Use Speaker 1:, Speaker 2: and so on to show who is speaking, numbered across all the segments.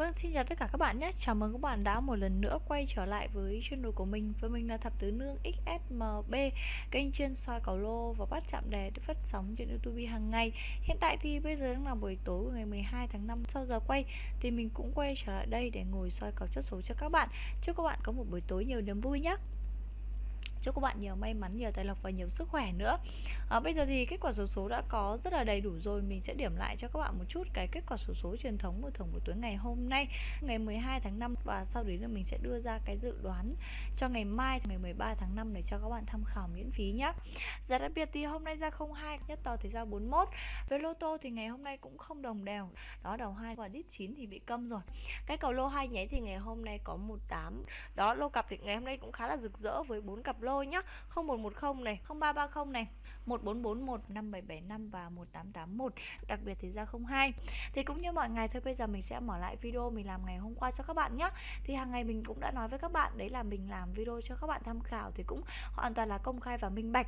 Speaker 1: Vâng, xin chào tất cả các bạn nhé. Chào mừng các bạn đã một lần nữa quay trở lại với channel của mình. Với mình là Thập Tứ Nương XSMB, kênh chuyên soi cầu lô và bắt chạm đề được phát sóng trên YouTube hàng ngày. Hiện tại thì bây giờ đang là buổi tối của ngày 12 tháng 5 sau giờ quay thì mình cũng quay trở lại đây để ngồi soi cầu chốt số cho các bạn. Chúc các bạn có một buổi tối nhiều niềm vui nhé. Chúc các bạn nhiều may mắn, nhiều tài lộc và nhiều sức khỏe nữa. À, Bây giờ thì kết quả số số đã có rất là đầy đủ rồi. Mình sẽ điểm lại cho các bạn một chút cái kết quả số số truyền thống của thưởng buổi tối ngày hôm nay. Ngày 12 tháng 5 Và sau đấy là mình sẽ đưa ra cái dự đoán cho ngày mai ngày 13 tháng 5 Để cho các bạn tham khảo miễn phí nhé Giá đặc biệt thì hôm nay ra 02 Nhất tờ thì ra 41 Với lô tô thì ngày hôm nay cũng không đồng đều. Đó đầu 2 và đít 9 thì bị câm rồi. Cái cầu lô hai nháy thì ngày hôm nay có 18 Đó lô cặp thì ngày hôm nay cũng khá là rực rỡ với bốn cặp lô lô nhá. 0110 này 0330 này 1441 5775 và 1881 đặc biệt thì ra 02 thì cũng như mọi ngày, thôi bây giờ mình sẽ mở lại video mình làm ngày hôm qua cho các bạn nhé thì hàng ngày mình cũng đã nói với các bạn đấy là mình làm video cho các bạn tham khảo thì cũng hoàn toàn là công khai và minh bạch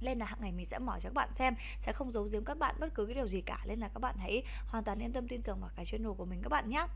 Speaker 1: nên là hàng ngày mình sẽ mở cho các bạn xem sẽ không giấu giếm các bạn bất cứ cái điều gì cả. Nên là các bạn hãy hoàn toàn yên tâm tin tưởng vào cái channel của mình các bạn nhé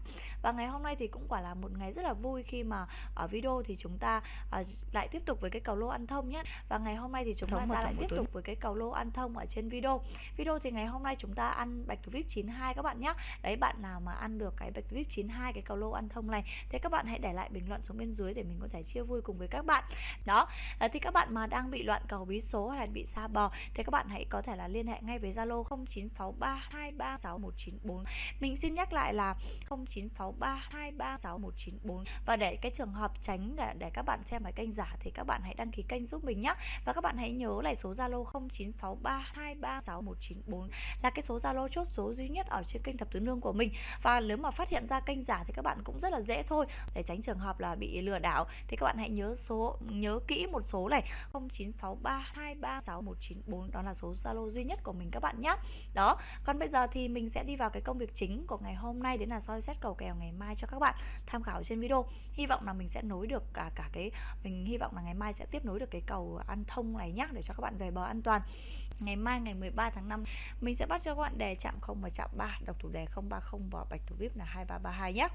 Speaker 1: và ngày hôm nay thì cũng quả là một ngày rất là vui khi mà ở video thì chúng ta uh, lại tiếp tục với cái cầu lô ăn thông nhé và ngày hôm nay thì chúng Thống ta lại tiếp tục với cái cầu lô ăn thông ở trên video. Video thì ngày hôm nay chúng ta ăn bạch thủ vip 92 các bạn nhé đấy bạn nào mà ăn được cái bạch thủ vip 92 cái cầu lô ăn thông này thì các bạn hãy để lại bình luận xuống bên dưới để mình có thể chia vui cùng với các bạn. Đó à, thì các bạn mà đang bị loạn cầu bí số hay là bị xa bò thì các bạn hãy có thể là liên hệ ngay với Zalo 0963236194 mình xin nhắc lại là 0963236194 và để cái trường hợp tránh để, để các bạn xem cái kênh giả thì các bạn hãy đăng ký kênh giúp mình nhé và các bạn hãy nhớ lại số Zalo 0963236194 là cái số Zalo chốt số duy nhất ở trên kênh thập tứ nương của mình. Và nếu mà phát hiện ra kênh giả thì các bạn cũng rất là dễ thôi. Để tránh trường hợp là bị lừa đảo thì các bạn hãy nhớ số nhớ kỹ một số này 096323 194 đó là số Zalo duy nhất của mình các bạn nhé đó còn bây giờ thì mình sẽ đi vào cái công việc chính của ngày hôm nay đến là soi xét cầu kèo ngày mai cho các bạn tham khảo trên video. Hy vọng là mình sẽ nối được cả cả cái mình hy vọng là ngày mai sẽ tiếp nối được cái cầu ăn thông này nhé để cho các bạn về bờ an toàn. Ngày mai ngày 13 tháng 5 mình sẽ bắt cho các bạn đề chạm 0 và chạm 3 độc thủ đề 030 và bạch thủ vip là 2332 nhé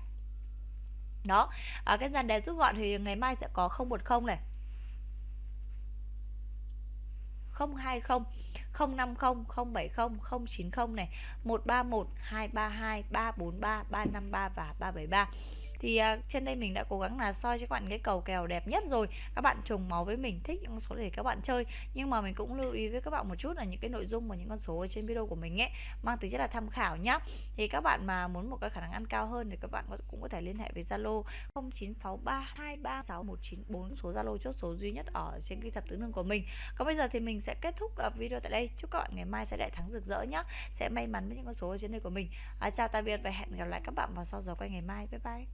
Speaker 1: đó à, cái dàn đề rút gọn thì ngày mai sẽ có 010 này. 020 050 070 090 này 131 232 343 353 và 373 thì uh, trên đây mình đã cố gắng là soi cho các bạn cái cầu kèo đẹp nhất rồi. Các bạn trùng máu với mình thích những con số để các bạn chơi. Nhưng mà mình cũng lưu ý với các bạn một chút là những cái nội dung và những con số ở trên video của mình ấy mang tính chất là tham khảo nhá. Thì các bạn mà muốn một cái khả năng ăn cao hơn thì các bạn cũng có thể liên hệ với Zalo 0963236194 số Zalo chốt số duy nhất ở trên cái thập tứ nương của mình. Còn bây giờ thì mình sẽ kết thúc à, video tại đây. Chúc các bạn ngày mai sẽ đại thắng rực rỡ nhá. Sẽ may mắn với những con số ở trên đây của mình. À, chào tạm biệt và hẹn gặp lại các bạn vào sau giờ quay ngày mai. Bye bye.